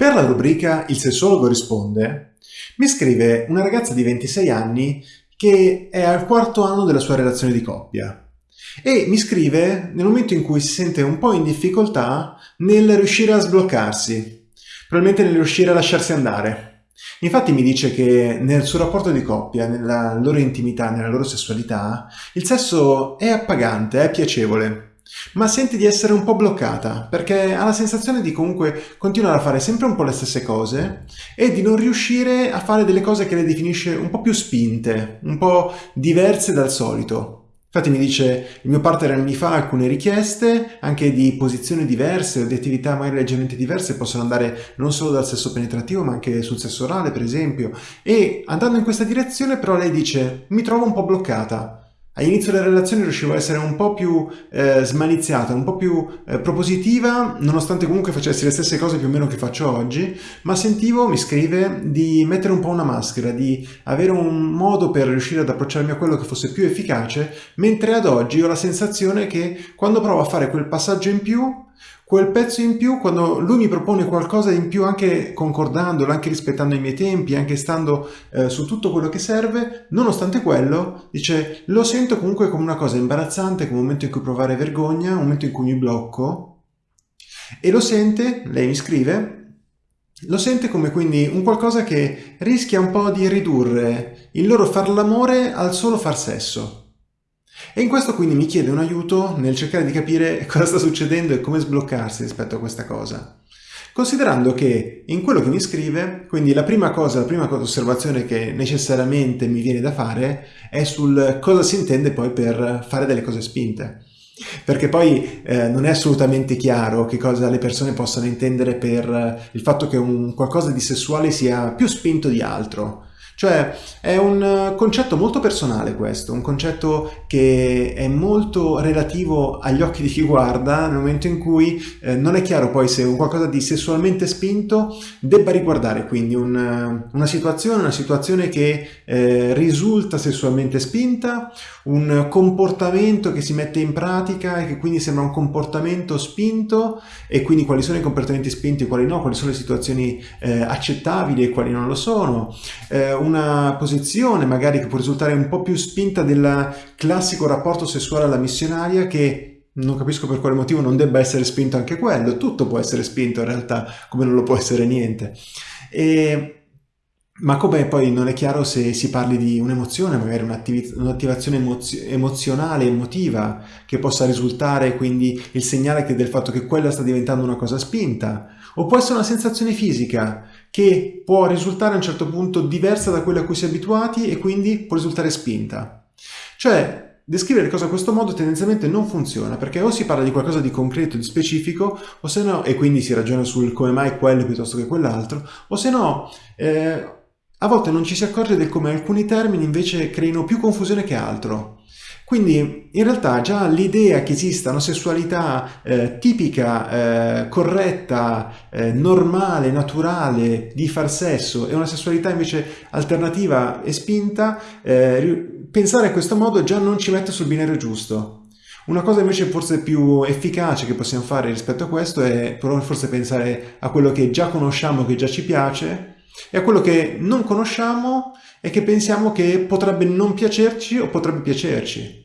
Per la rubrica Il sessologo risponde, mi scrive una ragazza di 26 anni che è al quarto anno della sua relazione di coppia e mi scrive nel momento in cui si sente un po' in difficoltà nel riuscire a sbloccarsi, probabilmente nel riuscire a lasciarsi andare. Infatti mi dice che nel suo rapporto di coppia, nella loro intimità, nella loro sessualità, il sesso è appagante, è piacevole, ma sente di essere un po' bloccata perché ha la sensazione di comunque continuare a fare sempre un po' le stesse cose e di non riuscire a fare delle cose che le definisce un po' più spinte, un po' diverse dal solito. Infatti mi dice il mio partner mi fa alcune richieste anche di posizioni diverse o di attività magari leggermente diverse possono andare non solo dal sesso penetrativo ma anche sul sesso orale per esempio e andando in questa direzione però lei dice mi trovo un po' bloccata All'inizio della relazione riuscivo a essere un po' più eh, smaliziata, un po' più eh, propositiva, nonostante comunque facessi le stesse cose più o meno che faccio oggi, ma sentivo, mi scrive, di mettere un po' una maschera, di avere un modo per riuscire ad approcciarmi a quello che fosse più efficace, mentre ad oggi ho la sensazione che quando provo a fare quel passaggio in più quel pezzo in più, quando lui mi propone qualcosa in più, anche concordandolo, anche rispettando i miei tempi, anche stando eh, su tutto quello che serve, nonostante quello, dice, lo sento comunque come una cosa imbarazzante, come un momento in cui provare vergogna, un momento in cui mi blocco, e lo sente, lei mi scrive, lo sente come quindi un qualcosa che rischia un po' di ridurre il loro far l'amore al solo far sesso. E in questo quindi mi chiede un aiuto nel cercare di capire cosa sta succedendo e come sbloccarsi rispetto a questa cosa. Considerando che in quello che mi scrive, quindi la prima cosa, la prima osservazione che necessariamente mi viene da fare è sul cosa si intende poi per fare delle cose spinte. Perché poi eh, non è assolutamente chiaro che cosa le persone possano intendere per il fatto che un qualcosa di sessuale sia più spinto di altro. Cioè è un eh, concetto molto personale questo, un concetto che è molto relativo agli occhi di chi guarda nel momento in cui eh, non è chiaro poi se un qualcosa di sessualmente spinto debba riguardare quindi un, eh, una situazione, una situazione che eh, risulta sessualmente spinta, un comportamento che si mette in pratica e che quindi sembra un comportamento spinto e quindi quali sono i comportamenti spinti e quali no, quali sono le situazioni eh, accettabili e quali non lo sono, eh, una posizione magari che può risultare un po' più spinta del classico rapporto sessuale alla missionaria che non capisco per quale motivo non debba essere spinto anche quello, tutto può essere spinto in realtà come non lo può essere niente. E, ma come poi non è chiaro se si parli di un'emozione, magari un'attivazione emozio emozionale, emotiva, che possa risultare quindi il segnale del fatto che quella sta diventando una cosa spinta, o può essere una sensazione fisica che può risultare a un certo punto diversa da quella a cui si è abituati e quindi può risultare spinta. Cioè, Descrivere le cose a questo modo tendenzialmente non funziona perché o si parla di qualcosa di concreto, di specifico, o se no, e quindi si ragiona sul come mai quello piuttosto che quell'altro, o se no, eh, a volte non ci si accorge del come alcuni termini invece creino più confusione che altro. Quindi in realtà già l'idea che esista una sessualità eh, tipica, eh, corretta, eh, normale, naturale di far sesso e una sessualità invece alternativa e spinta, eh, pensare a questo modo già non ci mette sul binario giusto. Una cosa invece forse più efficace che possiamo fare rispetto a questo è forse pensare a quello che già conosciamo, che già ci piace, e a quello che non conosciamo e che pensiamo che potrebbe non piacerci o potrebbe piacerci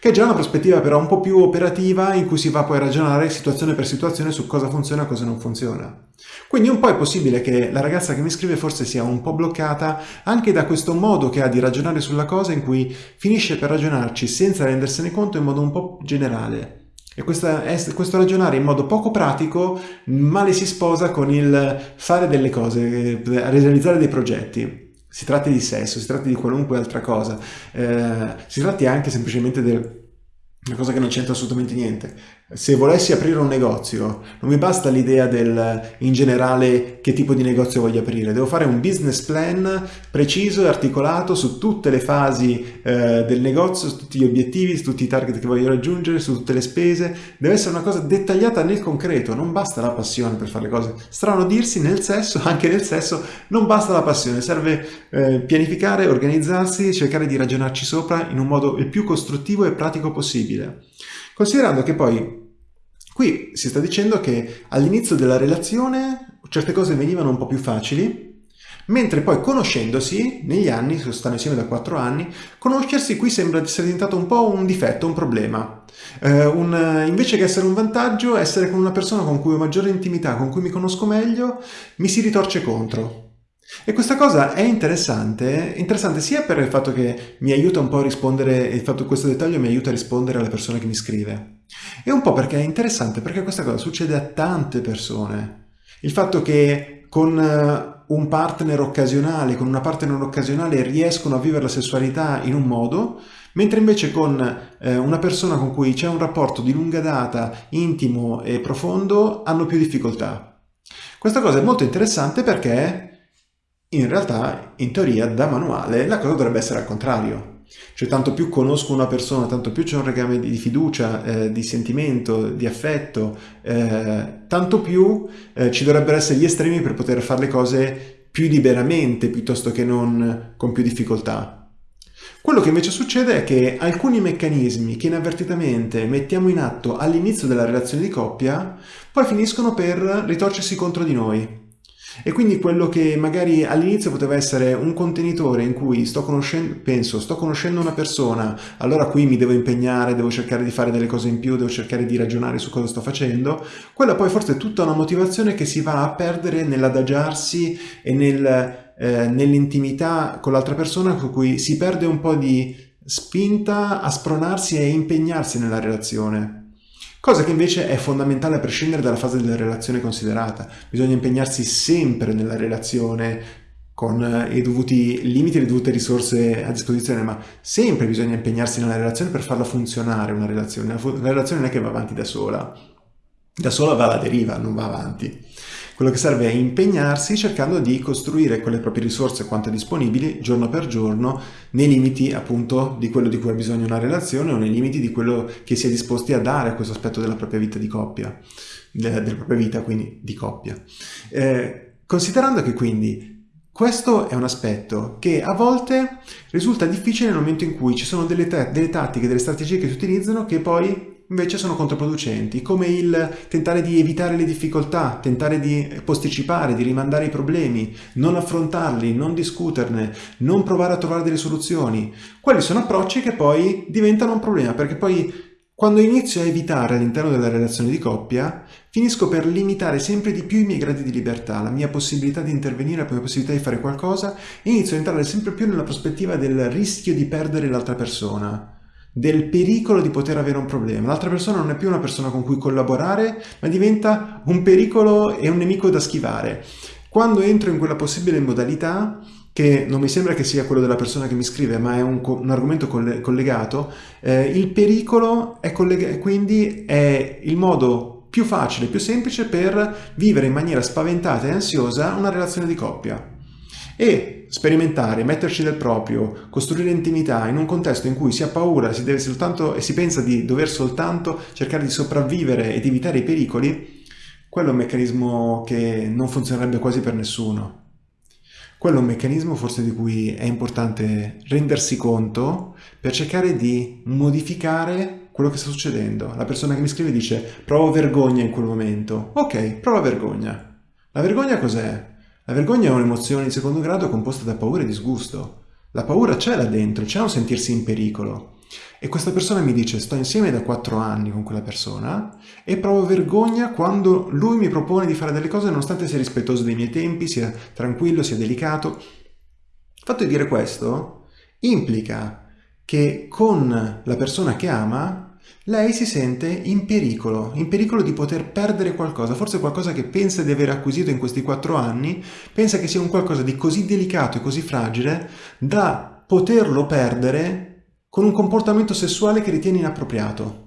che è già una prospettiva però un po' più operativa in cui si va poi a ragionare situazione per situazione su cosa funziona e cosa non funziona. Quindi un po' è possibile che la ragazza che mi scrive forse sia un po' bloccata anche da questo modo che ha di ragionare sulla cosa in cui finisce per ragionarci senza rendersene conto in modo un po' generale. E questa, questo ragionare in modo poco pratico male si sposa con il fare delle cose, realizzare dei progetti si tratti di sesso, si tratti di qualunque altra cosa, eh, si tratti anche semplicemente di una cosa che non c'entra assolutamente niente, se volessi aprire un negozio, non mi basta l'idea del in generale che tipo di negozio voglio aprire, devo fare un business plan preciso e articolato su tutte le fasi eh, del negozio, su tutti gli obiettivi, su tutti i target che voglio raggiungere, su tutte le spese, deve essere una cosa dettagliata nel concreto, non basta la passione per fare le cose. Strano dirsi nel sesso, anche nel sesso, non basta la passione, serve eh, pianificare, organizzarsi, cercare di ragionarci sopra in un modo il più costruttivo e pratico possibile. Considerando che poi qui si sta dicendo che all'inizio della relazione certe cose venivano un po' più facili, mentre poi conoscendosi negli anni, stanno insieme da 4 anni, conoscersi qui sembra essere diventato un po' un difetto, un problema. Eh, un, invece che essere un vantaggio, essere con una persona con cui ho maggiore intimità, con cui mi conosco meglio, mi si ritorce contro. E questa cosa è interessante, interessante sia per il fatto che mi aiuta un po' a rispondere, il fatto che questo dettaglio mi aiuta a rispondere alla persona che mi scrive, e un po' perché è interessante perché questa cosa succede a tante persone. Il fatto che con eh, un partner occasionale, con una partner occasionale riescono a vivere la sessualità in un modo, mentre invece con eh, una persona con cui c'è un rapporto di lunga data, intimo e profondo, hanno più difficoltà. Questa cosa è molto interessante perché in realtà, in teoria, da manuale, la cosa dovrebbe essere al contrario. Cioè tanto più conosco una persona, tanto più c'è un legame di fiducia, eh, di sentimento, di affetto, eh, tanto più eh, ci dovrebbero essere gli estremi per poter fare le cose più liberamente piuttosto che non con più difficoltà. Quello che invece succede è che alcuni meccanismi che inavvertitamente mettiamo in atto all'inizio della relazione di coppia poi finiscono per ritorcersi contro di noi. E quindi quello che magari all'inizio poteva essere un contenitore in cui sto conoscendo, penso, sto conoscendo una persona, allora qui mi devo impegnare, devo cercare di fare delle cose in più, devo cercare di ragionare su cosa sto facendo, quella poi forse è tutta una motivazione che si va a perdere nell'adagiarsi e nel, eh, nell'intimità con l'altra persona con cui si perde un po' di spinta a spronarsi e impegnarsi nella relazione cosa che invece è fondamentale a prescindere dalla fase della relazione considerata. Bisogna impegnarsi sempre nella relazione con eh, i dovuti limiti e le dovute risorse a disposizione, ma sempre bisogna impegnarsi nella relazione per farla funzionare una relazione. La relazione non è che va avanti da sola, da sola va alla deriva, non va avanti. Quello che serve è impegnarsi cercando di costruire quelle proprie risorse quanto disponibili giorno per giorno nei limiti appunto di quello di cui ha bisogno una relazione o nei limiti di quello che si è disposti a dare a questo aspetto della propria vita di coppia, della propria vita quindi di coppia. Eh, considerando che quindi questo è un aspetto che a volte risulta difficile nel momento in cui ci sono delle, delle tattiche, delle strategie che si utilizzano che poi invece sono controproducenti, come il tentare di evitare le difficoltà, tentare di posticipare, di rimandare i problemi, non affrontarli, non discuterne, non provare a trovare delle soluzioni. Quelli sono approcci che poi diventano un problema, perché poi quando inizio a evitare all'interno della relazione di coppia, finisco per limitare sempre di più i miei gradi di libertà, la mia possibilità di intervenire, la mia possibilità di fare qualcosa, inizio a entrare sempre più nella prospettiva del rischio di perdere l'altra persona del pericolo di poter avere un problema. L'altra persona non è più una persona con cui collaborare, ma diventa un pericolo e un nemico da schivare. Quando entro in quella possibile modalità, che non mi sembra che sia quello della persona che mi scrive, ma è un, un argomento collegato, eh, il pericolo è collega- quindi è il modo più facile, più semplice per vivere in maniera spaventata e ansiosa una relazione di coppia e sperimentare, metterci del proprio, costruire intimità in un contesto in cui si ha paura si deve soltanto, e si pensa di dover soltanto cercare di sopravvivere ed evitare i pericoli, quello è un meccanismo che non funzionerebbe quasi per nessuno. Quello è un meccanismo forse di cui è importante rendersi conto per cercare di modificare quello che sta succedendo. La persona che mi scrive dice provo vergogna in quel momento. Ok, prova vergogna. La vergogna cos'è? La vergogna è un'emozione di secondo grado composta da paura e disgusto. La paura c'è là dentro, c'è un sentirsi in pericolo. E questa persona mi dice sto insieme da quattro anni con quella persona e provo vergogna quando lui mi propone di fare delle cose nonostante sia rispettoso dei miei tempi, sia tranquillo, sia delicato. Il fatto di dire questo implica che con la persona che ama lei si sente in pericolo, in pericolo di poter perdere qualcosa, forse qualcosa che pensa di aver acquisito in questi quattro anni, pensa che sia un qualcosa di così delicato e così fragile da poterlo perdere con un comportamento sessuale che ritiene inappropriato.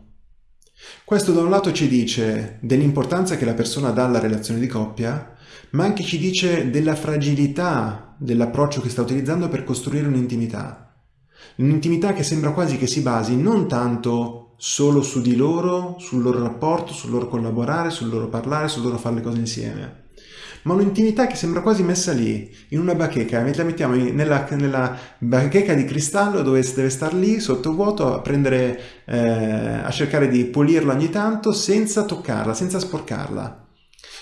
Questo da un lato ci dice dell'importanza che la persona dà alla relazione di coppia, ma anche ci dice della fragilità dell'approccio che sta utilizzando per costruire un'intimità. Un'intimità che sembra quasi che si basi non tanto solo su di loro, sul loro rapporto, sul loro collaborare, sul loro parlare, sul loro fare le cose insieme. Ma un'intimità che sembra quasi messa lì, in una bacheca, la mettiamo nella, nella bacheca di cristallo dove deve star lì sotto vuoto a prendere, eh, a cercare di pulirla ogni tanto senza toccarla, senza sporcarla.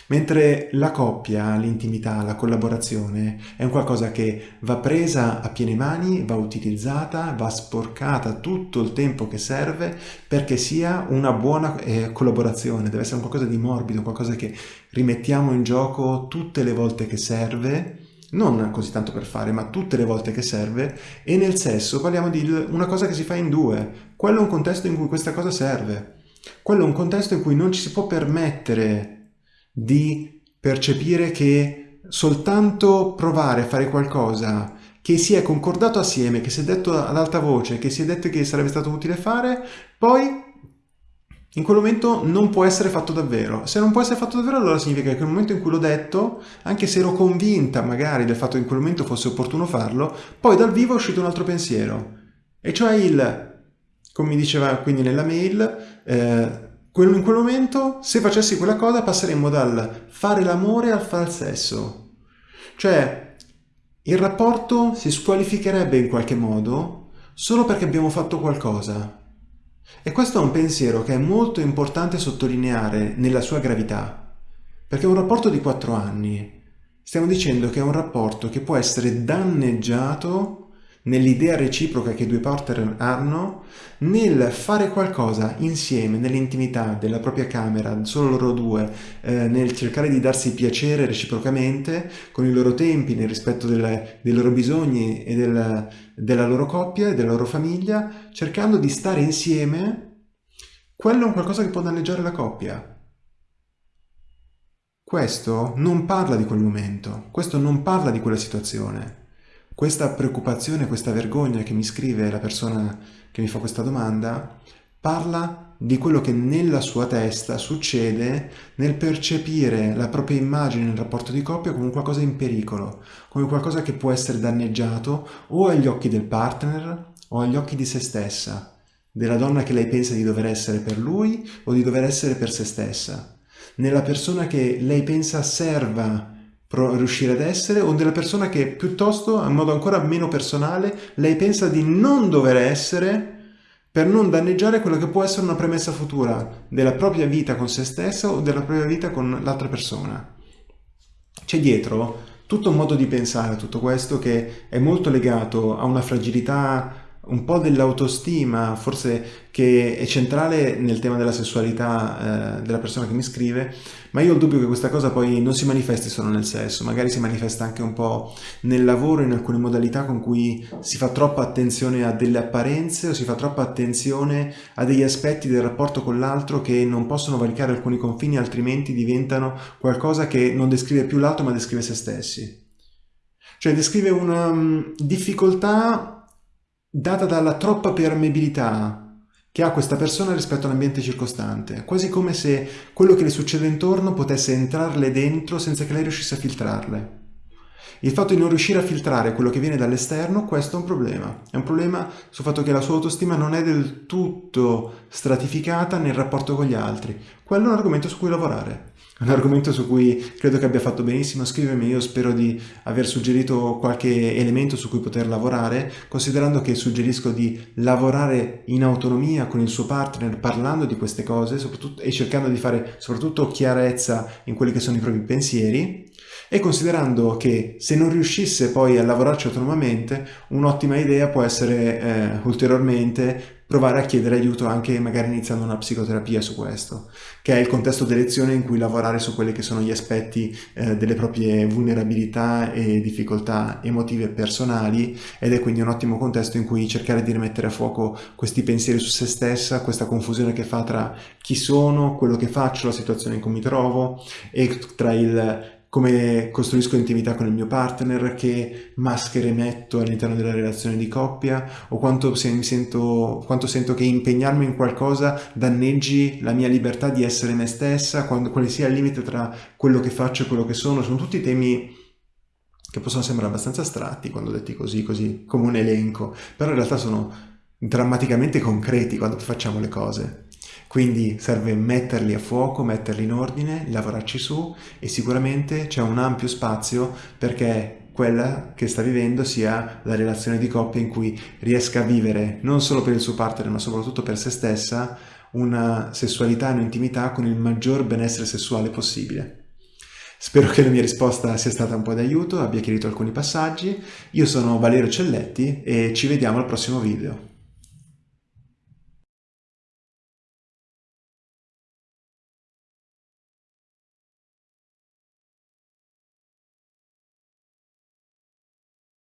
Mentre la coppia, l'intimità, la collaborazione è un qualcosa che va presa a piene mani, va utilizzata, va sporcata tutto il tempo che serve perché sia una buona eh, collaborazione, deve essere qualcosa di morbido, qualcosa che rimettiamo in gioco tutte le volte che serve non così tanto per fare, ma tutte le volte che serve, e nel sesso parliamo di una cosa che si fa in due. Quello è un contesto in cui questa cosa serve. Quello è un contesto in cui non ci si può permettere di percepire che soltanto provare a fare qualcosa che si è concordato assieme, che si è detto ad alta voce, che si è detto che sarebbe stato utile fare, poi in quel momento non può essere fatto davvero. Se non può essere fatto davvero, allora significa che nel momento in cui l'ho detto, anche se ero convinta magari del fatto che in quel momento fosse opportuno farlo, poi dal vivo è uscito un altro pensiero. E cioè il, come mi diceva quindi nella mail, eh, in quel momento, se facessi quella cosa, passeremmo dal fare l'amore al fare il sesso. Cioè, il rapporto si squalificherebbe in qualche modo solo perché abbiamo fatto qualcosa. E questo è un pensiero che è molto importante sottolineare nella sua gravità, perché un rapporto di quattro anni. Stiamo dicendo che è un rapporto che può essere danneggiato nell'idea reciproca che i due partner hanno, nel fare qualcosa insieme, nell'intimità della propria camera, solo loro due, eh, nel cercare di darsi piacere reciprocamente, con i loro tempi, nel rispetto delle, dei loro bisogni e del, della loro coppia e della loro famiglia, cercando di stare insieme, quello è un qualcosa che può danneggiare la coppia. Questo non parla di quel momento, questo non parla di quella situazione. Questa preoccupazione, questa vergogna che mi scrive la persona che mi fa questa domanda, parla di quello che nella sua testa succede nel percepire la propria immagine nel rapporto di coppia come qualcosa in pericolo, come qualcosa che può essere danneggiato o agli occhi del partner o agli occhi di se stessa, della donna che lei pensa di dover essere per lui o di dover essere per se stessa, nella persona che lei pensa serva riuscire ad essere o della persona che piuttosto, in modo ancora meno personale, lei pensa di non dover essere per non danneggiare quello che può essere una premessa futura della propria vita con se stessa o della propria vita con l'altra persona. C'è dietro tutto un modo di pensare tutto questo che è molto legato a una fragilità un po' dell'autostima, forse che è centrale nel tema della sessualità eh, della persona che mi scrive, ma io ho il dubbio che questa cosa poi non si manifesti solo nel sesso, magari si manifesta anche un po' nel lavoro, in alcune modalità con cui si fa troppa attenzione a delle apparenze o si fa troppa attenzione a degli aspetti del rapporto con l'altro che non possono valicare alcuni confini, altrimenti diventano qualcosa che non descrive più l'altro ma descrive se stessi. Cioè descrive una um, difficoltà data dalla troppa permeabilità che ha questa persona rispetto all'ambiente circostante, quasi come se quello che le succede intorno potesse entrarle dentro senza che lei riuscisse a filtrarle. Il fatto di non riuscire a filtrare quello che viene dall'esterno, questo è un problema. È un problema sul fatto che la sua autostima non è del tutto stratificata nel rapporto con gli altri. Quello è un argomento su cui lavorare un argomento su cui credo che abbia fatto benissimo scrivermi, io spero di aver suggerito qualche elemento su cui poter lavorare, considerando che suggerisco di lavorare in autonomia con il suo partner parlando di queste cose e cercando di fare soprattutto chiarezza in quelli che sono i propri pensieri. E considerando che se non riuscisse poi a lavorarci autonomamente, un'ottima idea può essere eh, ulteriormente provare a chiedere aiuto anche magari iniziando una psicoterapia su questo, che è il contesto d'elezione in cui lavorare su quelli che sono gli aspetti eh, delle proprie vulnerabilità e difficoltà emotive personali ed è quindi un ottimo contesto in cui cercare di rimettere a fuoco questi pensieri su se stessa, questa confusione che fa tra chi sono, quello che faccio, la situazione in cui mi trovo e tra il come costruisco intimità con il mio partner, che maschere metto all'interno della relazione di coppia o quanto, se sento, quanto sento che impegnarmi in qualcosa danneggi la mia libertà di essere me stessa, quando, quale sia il limite tra quello che faccio e quello che sono. Sono tutti temi che possono sembrare abbastanza astratti quando detti così, così come un elenco, però in realtà sono drammaticamente concreti quando facciamo le cose. Quindi serve metterli a fuoco, metterli in ordine, lavorarci su e sicuramente c'è un ampio spazio perché quella che sta vivendo sia la relazione di coppia in cui riesca a vivere non solo per il suo partner ma soprattutto per se stessa una sessualità e un'intimità con il maggior benessere sessuale possibile. Spero che la mia risposta sia stata un po' d'aiuto, abbia chiarito alcuni passaggi. Io sono Valerio Celletti e ci vediamo al prossimo video.